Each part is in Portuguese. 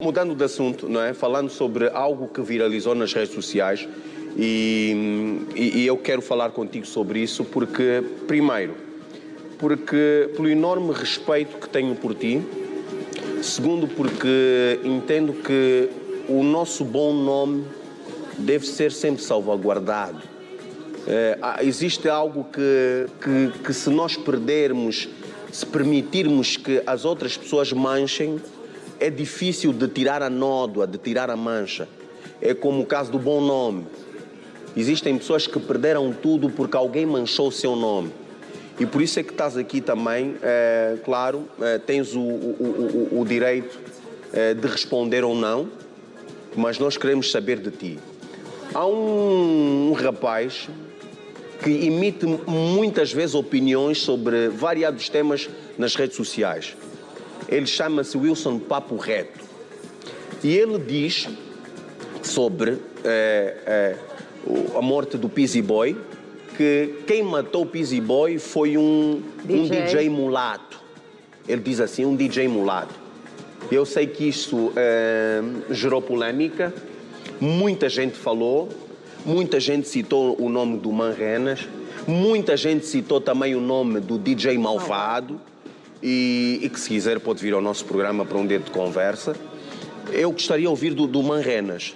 Mudando de assunto, não é? Falando sobre algo que viralizou nas redes sociais e, e, e, eu quero falar contigo sobre isso porque, primeiro, porque pelo enorme respeito que tenho por ti, segundo, porque entendo que o nosso bom nome deve ser sempre salvaguardado. É, existe algo que, que, que se nós perdermos, se permitirmos que as outras pessoas manchem, é difícil de tirar a nódoa, de tirar a mancha. É como o caso do bom nome. Existem pessoas que perderam tudo porque alguém manchou o seu nome. E por isso é que estás aqui também, é, claro, é, tens o, o, o, o direito é, de responder ou não, mas nós queremos saber de ti. Há um, um rapaz que emite muitas vezes opiniões sobre variados temas nas redes sociais. Ele chama-se Wilson Papo Reto. E ele diz sobre é, é, a morte do Pizzy Boy que quem matou o Pizzy Boy foi um DJ. um DJ mulato. Ele diz assim, um DJ mulato. Eu sei que isso é, gerou polêmica, muita gente falou, muita gente citou o nome do Manrenas, muita gente citou também o nome do DJ Malvado. E, e, que se quiser pode vir ao nosso programa para um dedo de conversa. Eu gostaria de ouvir do, do Manrenas.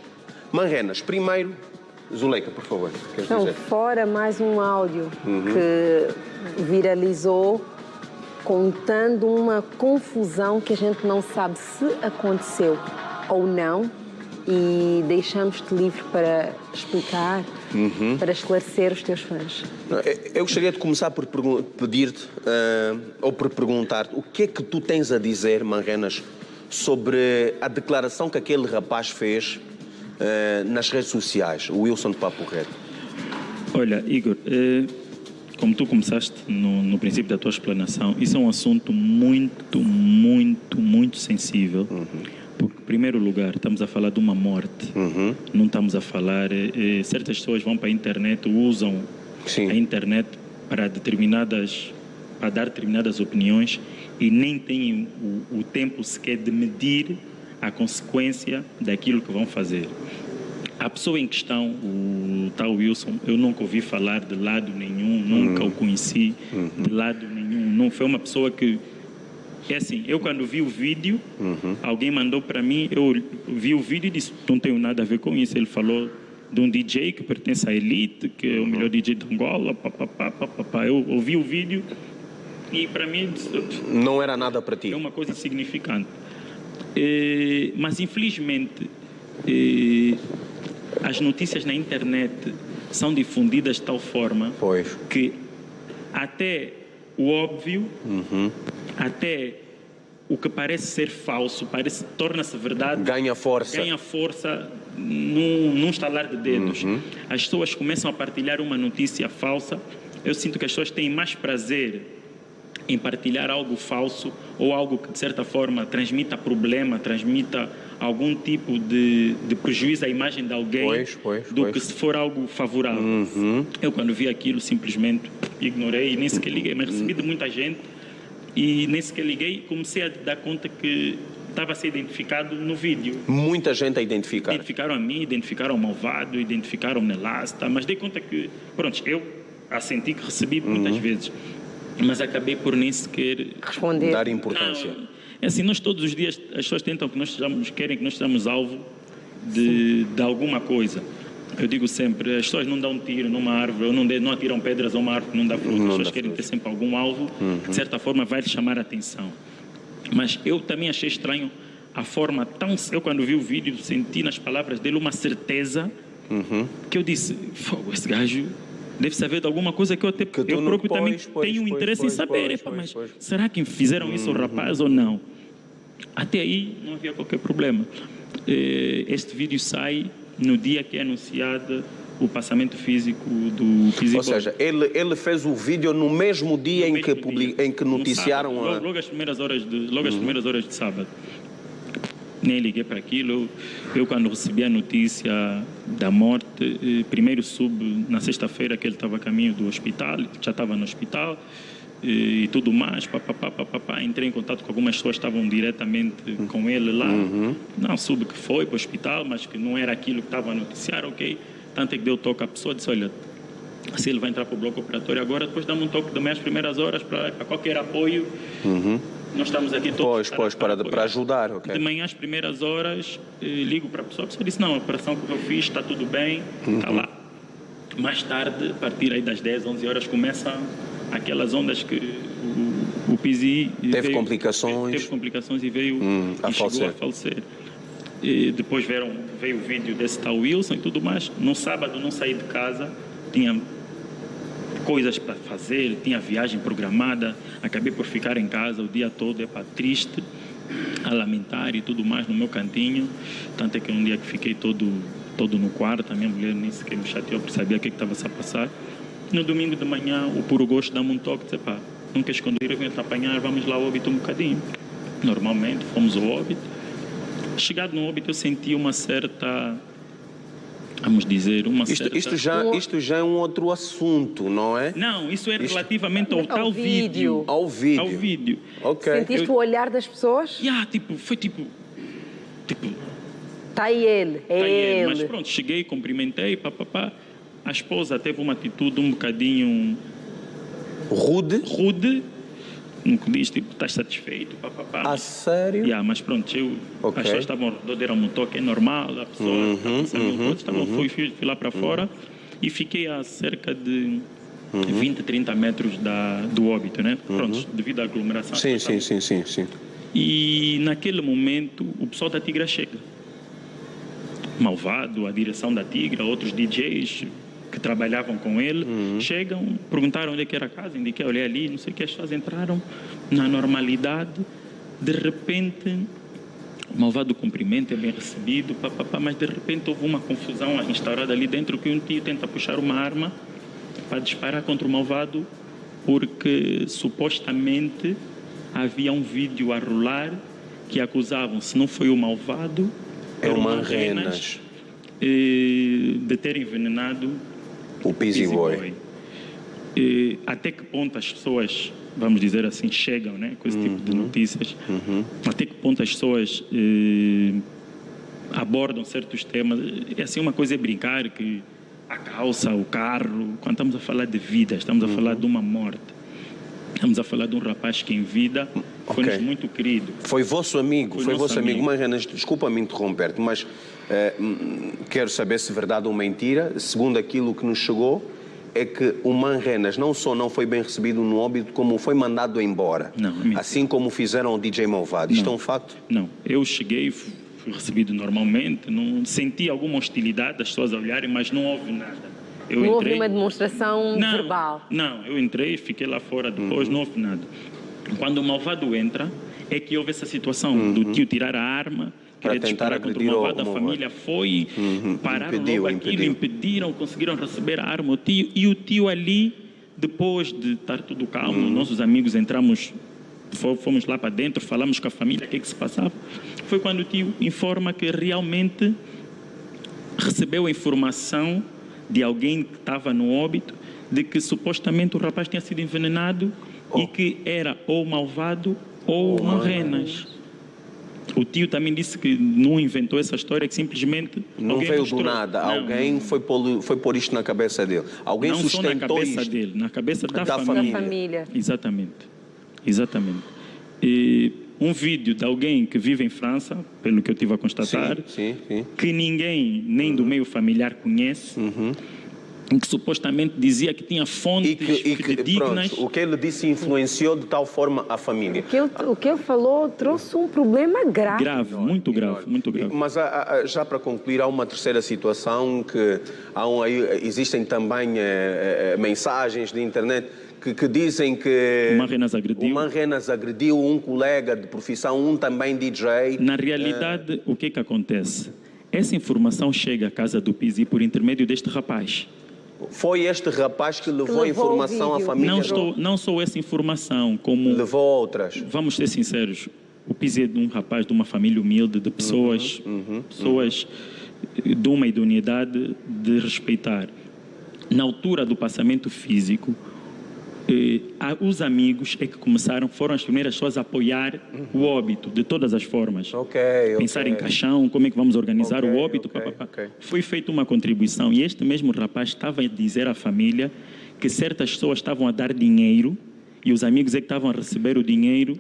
Manrenas, primeiro, Zuleika, por favor. Então, dizer? fora mais um áudio uhum. que viralizou contando uma confusão que a gente não sabe se aconteceu ou não e deixamos-te livre para explicar, uhum. para esclarecer os teus fãs. Eu gostaria de começar por pedir-te, uh, ou por perguntar-te, o que é que tu tens a dizer, Manrenas, sobre a declaração que aquele rapaz fez uh, nas redes sociais, o Wilson de Papo Reto? Olha, Igor, uh, como tu começaste no, no, princípio da tua explanação, isso é um assunto muito, muito, muito sensível. Uhum primeiro lugar, estamos a falar de uma morte. Uhum. Não estamos a falar. Eh, certas pessoas vão para a internet, usam Sim. a internet para determinadas para dar determinadas opiniões e nem têm o, o, tempo sequer de medir a consequência daquilo que vão fazer. A pessoa em questão, o tal Wilson, eu nunca ouvi falar de lado nenhum, nunca uhum. o conheci uhum. de lado nenhum. Não foi uma pessoa que é assim, eu quando vi o vídeo, uhum. alguém mandou para mim, eu vi o vídeo e disse, não tenho nada a ver com isso. Ele falou de um DJ que pertence à Elite, que é o melhor DJ de Angola, papapá, papapá. Eu ouvi o vídeo e para mim... Não era nada para ti? É uma coisa insignificante. É, mas infelizmente, é, as notícias na internet são difundidas de tal forma pois. que até o óbvio, uhum. Até o que parece ser falso, parece torna-se verdade. Ganha força. Ganha força num, num estalar de dedos. Uhum. As pessoas começam a partilhar uma notícia falsa. Eu sinto que as pessoas têm mais prazer em partilhar algo falso ou algo que de certa forma transmita problema, transmita algum tipo de, de prejuízo à imagem de alguém pois, pois, do pois. que se for algo favorável. Uhum. Eu quando vi aquilo simplesmente ignorei e nem sequer liguei, mas recebi de muita gente e nem sequer liguei comecei a dar conta que estava a ser identificado no vídeo. Muita gente a identificar. Identificaram a mim, identificaram o malvado, identificaram o Nelasta, mas dei conta que, pronto, eu assenti que recebi muitas uhum. vezes, mas acabei por nem sequer responder. Dar importância. Não, é assim, nós todos os dias, as pessoas tentam que nós sejamos, querem que nós sejamos alvo de, de alguma coisa. Eu digo sempre, as pessoas não dão tiro numa árvore, ou não, de, não atiram pedras a uma árvore que não dá fruto. Não as pessoas querem ter sempre algum alvo uhum. que, de certa forma, vai lhe chamar a atenção. Mas eu também achei estranho a forma tão... Eu, quando vi o vídeo, senti nas palavras dele uma certeza uhum. que eu disse, fogo, esse gajo deve saber de alguma coisa que eu, até, que eu próprio pois, também pois, tenho pois, interesse em saber. Epa, mas será que fizeram uhum. isso ao rapaz ou não? Até aí não havia qualquer problema. Eh, este vídeo sai no dia que é anunciado o passamento físico do físico. Ou seja, ele, ele fez o vídeo no mesmo dia, no em, mesmo que public, dia. em que noticiaram sábado, a... logo, logo, as primeiras horas de logo as uhum. primeiras horas de sábado nem liguei para aquilo eu quando recebi a notícia da morte eh, primeiro soube na sexta-feira que ele estava a caminho do hospital já estava no hospital e, e tudo mais, papapá, papapá. Entrei em contato com algumas pessoas que estavam diretamente com ele lá. Uhum. Não soube que foi para o hospital, mas que não era aquilo que estava a noticiar, ok. Tanto é que deu toque à pessoa, disse, olha, se ele vai entrar para o bloco operatório agora, depois dá-me um toque também às primeiras horas para, para qualquer apoio. Nós estamos aqui todos Uhum. Pois, pois, para, apoiar. para ajudar, ok. De manhã, às primeiras horas, eh, ligo para a pessoa. A pessoa disse: Não, a operação que eu fiz está tudo bem, está Uhum. lá. Mais tarde, a partir aí das 10, 11 horas, começam aquelas ondas que o, o PISI. Teve complicações. Teve complicações e veio Hum, a e chegou falecer. a falecer. E depois vieram, veio o vídeo desse tal Wilson e tudo mais. No sábado, não saí de casa, tinha coisas para fazer, tinha viagem programada, acabei por ficar em casa o dia todo, é para triste, a lamentar e tudo mais no meu cantinho. Tanto é que um dia que fiquei todo, todo no quarto, a minha mulher nem sequer me chateou por saber o que estava a passar. No domingo de manhã, o puro gosto dá-me um toque, disse, pá, nunca esconder, eu venho te apanhar, vamos lá ao óbito um bocadinho. Normalmente, fomos ao óbito. Chegado no óbito, eu senti uma certa, vamos dizer, uma Isto, certa... isto, já, isto já é um outro assunto, não é? Não, isso é Isto- relativamente ao, Ao tal vídeo. vídeo. Ao vídeo. Ao vídeo. Ok. Sentiste eu- o olhar das pessoas? Yeah, tipo, foi tipo. Tipo, Está aí ele, é tá ele. ele. Mas pronto, cheguei, cumprimentei, papapá. A esposa teve uma atitude um bocadinho Rude? rude. Que diz, tipo, estás satisfeito, papapá. A sério? Yeah, mas pronto, eu, Ok. as pessoas estavam ao redor, deram-me um toque, é normal, a pessoa Uhum, em uhum, coisas, estavam, fui, fui, fui lá para fora e fiquei a cerca de 20, 30 metros da, do óbito, né? Pronto, devido à aglomeração. Uhum. Sim, sim, sim, sim, sim. E naquele momento o pessoal da Tigra chega. Malvado, a direção da Tigra, outros DJs que trabalhavam com ele, chegam, perguntaram onde é que era a casa, indiquei, olhei ali, não sei o que, as pessoas entraram na normalidade, de repente, o malvado cumprimento é bem recebido, pá, pá, pá, mas de repente houve uma confusão instaurada ali dentro que um tio tenta puxar uma arma para disparar contra o malvado, porque supostamente havia um vídeo a rolar que acusavam, se não foi o malvado, É Manrenas, Manrenas, eh, de ter envenenado o Busy Boy. Boy. E até que ponto as pessoas, vamos dizer assim, chegam né, com esse tipo de notícias? Até que ponto as pessoas eh, abordam certos temas? É assim, uma coisa é brincar que a calça, o carro, quando estamos a falar de vida, estamos a falar de uma morte. Estamos a falar de um rapaz que em vida foi-nos Ok. muito querido. Foi vosso amigo, Foi foi, vosso amigo. amigo. Mas, Renas, desculpa-me interromper-te, mas quero saber se é verdade ou mentira. Segundo aquilo que nos chegou, é que o Manrenas não só não foi bem recebido no óbito, como foi mandado embora. Não, é assim como fizeram o DJ Malvado. Isto é um facto? Não, eu cheguei, fu- fui recebido normalmente, não senti alguma hostilidade das pessoas a olharem, mas não houve nada. Eu Não houve entrei, uma demonstração não, verbal. Não, eu entrei, fiquei lá fora depois, não houve nada. Quando o malvado entra, é que houve essa situação do tio tirar a arma, Para tentar disparar contra o agredir o malvado, a família. Foi, pararam Impediu, logo aquilo, impediram, conseguiram receber a arma, o tio, e o tio ali, depois de estar tudo calmo, nossos amigos entramos, fo- fomos lá para dentro, falamos com a família, o que é que se passava, foi quando o tio informa que realmente recebeu a informação de alguém que estava no óbito de que supostamente o rapaz tinha sido envenenado e que era ou malvado ou Manrenas. O tio também disse que não inventou essa história, que simplesmente Não alguém veio mostrou. do nada. Não, Alguém foi pôr, foi pôr isto na cabeça dele. Alguém não só na sustentou cabeça isto. dele, na cabeça da, Da família. Família. Exatamente. Exatamente. E um vídeo de alguém que vive em França, pelo que eu tive a constatar, Sim, sim, sim. que ninguém, nem do meio familiar, conhece, em que supostamente dizia que tinha fontes E que, e que fidedignas. pronto, o que ele disse influenciou de tal forma a família. O que, ele, o que ele falou trouxe um problema grave. Grave, muito grave, muito grave. Mas há- há- já para concluir, há uma terceira situação que há um, existem também eh, eh, mensagens de internet que, que dizem que O Manrenas agrediu. o Manrenas agrediu um colega de profissão, um também DJ. Na realidade, o que que acontece? Essa informação chega à casa do Pisi por intermédio deste rapaz. Foi este rapaz que levou, levou a informação à família. Não, estou, não só essa informação, como Levou outras. vamos ser sinceros, o Pizzi é de um rapaz de uma família humilde, de pessoas, pessoas de uma idoneidade de respeitar. Na altura do passamento físico, os amigos é que começaram, foram as primeiras pessoas a apoiar o óbito de todas as formas. Ok, Pensar ok. em caixão, como é que vamos organizar Ok, o óbito. pá, pá, pá. Foi feita uma contribuição e este mesmo rapaz estava a dizer à família que certas pessoas estavam a dar dinheiro e os amigos é que estavam a receber o dinheiro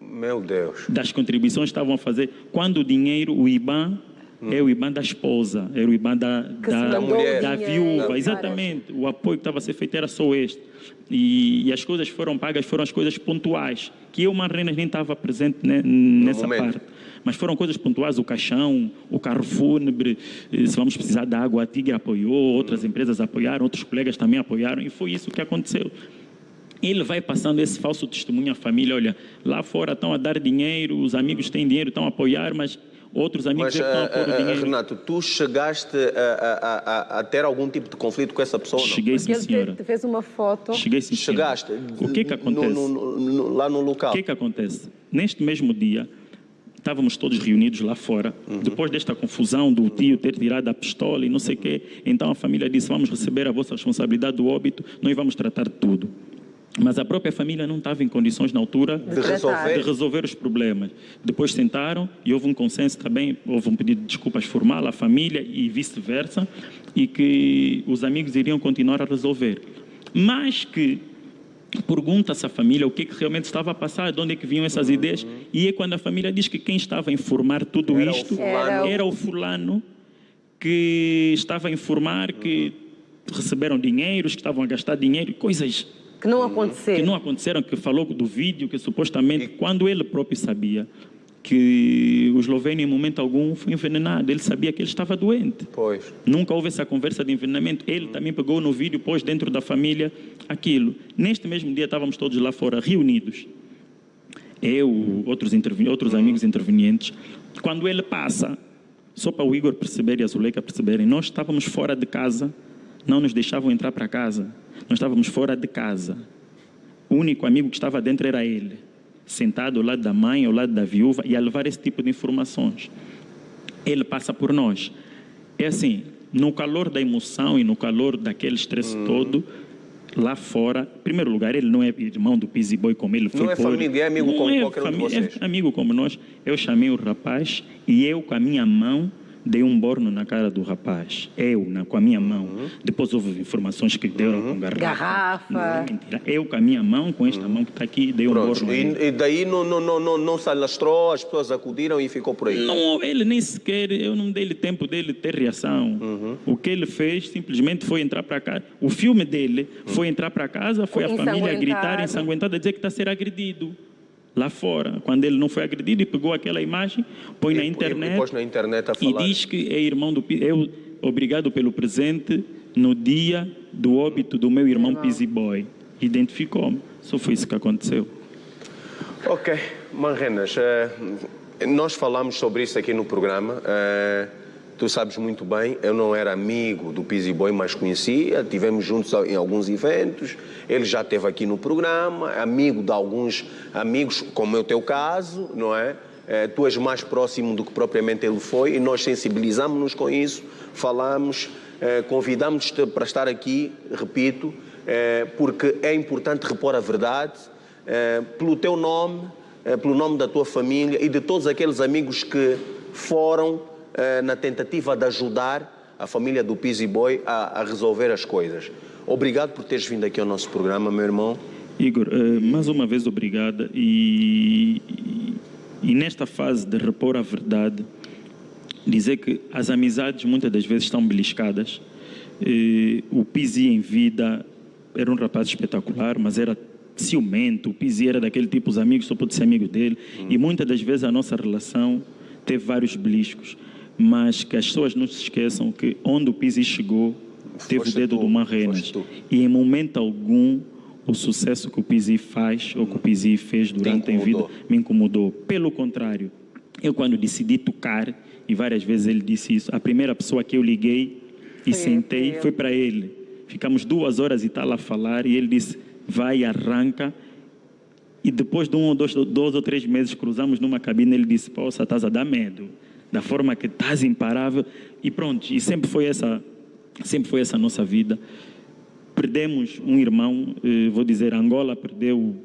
Meu Deus. das contribuições estavam a fazer. Quando o dinheiro, o IBAN, é o IBAN da esposa, era o IBAN da, da, mandou o da viúva, exatamente. O apoio que estava a ser feito era só este. E, e as coisas foram pagas, foram as coisas pontuais, que eu, Marrenas, nem estava presente né, nessa momento. parte. Mas foram coisas pontuais, o caixão, o carro fúnebre, eh, se vamos precisar de água, a Tigre apoiou, outras empresas apoiaram, outros colegas também apoiaram, e foi isso que aconteceu. Ele vai passando esse falso testemunho à família, olha, lá fora estão a dar dinheiro, os amigos têm dinheiro, estão a apoiar, mas outros amigos Mas, é que estão a ah, pôr o ah, dinheiro. Renato, tu chegaste a, a- a- a ter algum tipo de conflito com essa pessoa? Não? Cheguei sim, Porque ele senhora. te fez uma foto. Cheguei sim. Chegaste? O que é que acontece? no- no- no- lá no local? O que é que acontece? Neste mesmo dia, estávamos todos reunidos lá fora. Uhum. Depois desta confusão do tio ter tirado a pistola e não sei o quê, então a família disse: vamos receber a vossa responsabilidade do óbito, nós vamos tratar de tudo. Mas a própria família não estava em condições na altura De resolver? de resolver os problemas. Depois sentaram e houve um consenso também, houve um pedido de desculpas formal à família e vice-versa, e que os amigos iriam continuar a resolver. Mas que pergunta-se à família o que, é que realmente estava a passar, de onde é que vinham essas ideias, e é quando a família diz que quem estava a informar tudo Era o isto fulano. era o fulano que estava a informar que receberam dinheiros, que estavam a gastar dinheiro, coisas Que não aconteceu. que não aconteceram, que falou do vídeo, que supostamente, quando ele próprio sabia que o eslovênio em momento algum foi envenenado, ele sabia que ele estava doente. Pois. Nunca houve essa conversa de envenenamento. Ele também pegou no vídeo, pôs dentro da família aquilo. Neste mesmo dia estávamos todos lá fora, reunidos. Eu, outros, intervi- outros amigos intervenientes. Quando ele passa, só para o Igor perceber e a Zuleika perceberem, nós estávamos fora de casa, não nos deixavam entrar para casa. Nós estávamos fora de casa. O único amigo que estava dentro era ele, sentado ao lado da mãe, ao lado da viúva, e a levar esse tipo de informações ele passa por nós. É assim, no calor da emoção e no calor daquele estresse Uhum. todo, lá fora, em primeiro lugar, ele não é irmão do Pizzy Boy como ele foi Não é família, é amigo Não como é qualquer um de família, vocês. É amigo como nós. Eu chamei o rapaz e eu, com a minha mão, dei um borno na cara do rapaz. Eu, na- com a minha mão. Uhum. Depois houve informações que deram com garrafa. Garrafa. Não é mentira. Eu, com a minha mão, com esta mão que está aqui, dei um Pronto. borno. E, e daí não, não, não, não, não se alastrou, as pessoas acudiram e ficou por aí. Não, ele nem sequer, eu não dei-lhe tempo dele ter reação. O que ele fez simplesmente foi entrar para casa. O filme dele foi entrar para casa, foi a família gritar, ensanguentada, dizer que está a ser agredido. Lá fora, quando ele não foi agredido e pegou aquela imagem, põe na E- e- internet E pôs na internet a e diz que é irmão do eu obrigado pelo presente no dia do óbito do meu irmão. Pizzy Boy. Identificou-me. Só foi isso que aconteceu. Ok, Manrenas, eh, nós falamos sobre isso aqui no programa. eh, tu sabes muito bem, eu não era amigo do Pizzy Boy, mas conhecia. Tivemos juntos em alguns eventos. Ele já esteve aqui no programa, amigo de alguns amigos, como é o teu caso, não é? Eh, tu és mais próximo do que propriamente ele foi e nós sensibilizamos-nos com isso, falamos, eh, convidamos-te para estar aqui, repito, eh, porque é importante repor a verdade eh, pelo teu nome, eh, pelo nome da tua família e de todos aqueles amigos que foram na tentativa de ajudar a família do Pizzy Boy a, a resolver as coisas. Obrigado por teres vindo aqui ao nosso programa, meu irmão. Igor, eh, mais uma vez obrigada e, e, nesta fase de repor a verdade, dizer que as amizades muitas das vezes estão beliscadas. Eh, o Pizzi em vida era um rapaz espetacular, mas era ciumento. O Pizzi era daquele tipo, os amigos só pode ser amigo dele. E muitas das vezes a nossa relação teve vários beliscos. Mas que as pessoas não se esqueçam que onde o Pizzi chegou, teve Foste o dedo tu, do Marrenas. E em momento algum, o sucesso que o Pizzi faz ou que o Pizzi fez durante a vida me incomodou. Pelo contrário, eu quando decidi tocar, e várias vezes ele disse isso, a primeira pessoa que eu liguei e Foi sentei foi para ele. Ficamos duas horas e tal a falar e ele disse, vai, arranca. E depois de um ou dois, dois ou três meses cruzamos numa cabine, ele disse, poxa, estás a dar medo. Da forma que estás imparável. E pronto, e sempre foi essa, sempre foi essa a nossa vida. perdemos um irmão, eh, vou dizer, Angola perdeu,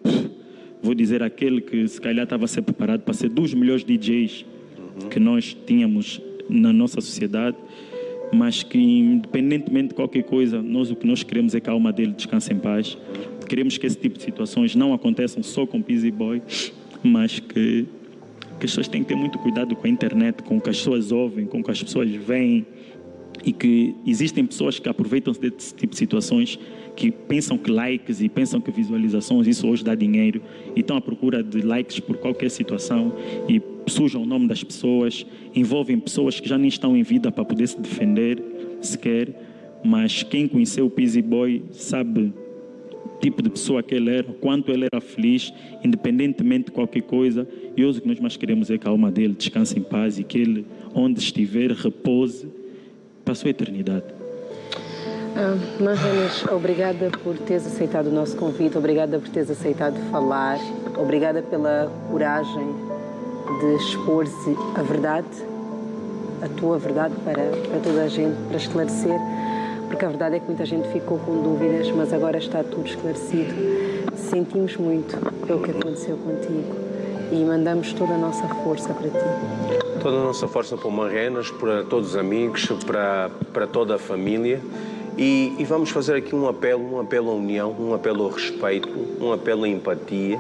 vou dizer, aquele que se calhar estava a ser preparado para ser dos melhores DJs que nós tínhamos na nossa sociedade, mas que independentemente de qualquer coisa, nós o que nós queremos é que a alma dele descanse em paz. Queremos que esse tipo de situações não aconteçam só com Pizzy Boy, mas que, pessoas têm que ter muito cuidado com a internet, com o que as pessoas ouvem, com o que as pessoas veem e que existem pessoas que aproveitam-se desse tipo de situações que pensam que likes e pensam que visualizações isso hoje dá dinheiro e estão à procura de likes por qualquer situação e sujam o nome das pessoas, envolvem pessoas que já nem estão em vida para poder se defender sequer, mas quem conheceu o Pizzy Boy sabe tipo de pessoa que ele era, quanto ele era feliz, independentemente de qualquer coisa, e hoje o que nós mais queremos é que a alma dele descanse em paz e que ele, onde estiver, repouse para a sua eternidade. Ah, Marranes, obrigada por teres aceitado o nosso convite, obrigada por teres aceitado falar, obrigada pela coragem de expor a verdade, a tua verdade para, para toda a gente, para esclarecer, porque a verdade é que muita gente ficou com dúvidas, mas agora está tudo esclarecido. Sentimos muito pelo que aconteceu contigo e mandamos toda a nossa força para ti. Toda a nossa força para o Marrenas, para todos os amigos, para, para toda a família. E, e, vamos fazer aqui um apelo, um apelo à união, um apelo ao respeito, um apelo à empatia,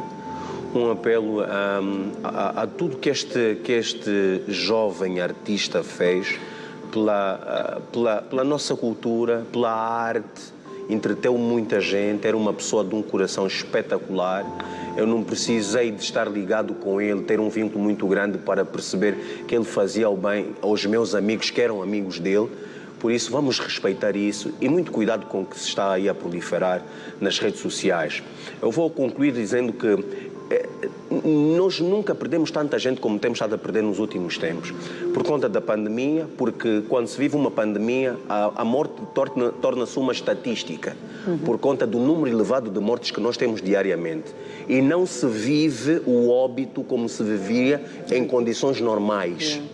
um apelo a, a, a tudo que este, que este jovem artista fez pela, pela, pela nossa cultura, pela arte, entreteu muita gente, era uma pessoa de um coração espetacular. Eu não precisei de estar ligado com ele, ter um vínculo muito grande para perceber que ele fazia o bem aos meus amigos que eram amigos dele por isso, vamos respeitar isso e muito cuidado com o que se está aí a proliferar nas redes sociais. Eu vou concluir dizendo que eh, nós nunca perdemos tanta gente como temos estado a perder nos últimos tempos. Por conta da pandemia, porque quando se vive uma pandemia, a, a morte torna-se torna uma estatística, uhum. por conta do número elevado de mortes que nós temos diariamente. E não se vive o óbito como se vivia em condições normais. Uhum.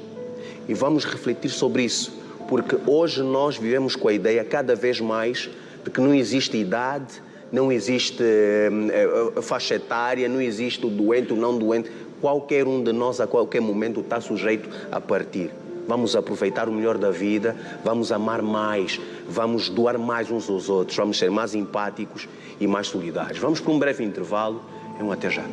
E vamos refletir sobre isso porque hoje nós vivemos com a ideia cada vez mais de que não existe idade, não existe uh, faixa etária, não existe o doente, o não doente. Qualquer um de nós, a qualquer momento, está sujeito a partir. Vamos aproveitar o melhor da vida, vamos amar mais, vamos doar mais uns aos outros, vamos ser mais empáticos e mais solidários. Vamos para um breve intervalo e um até já.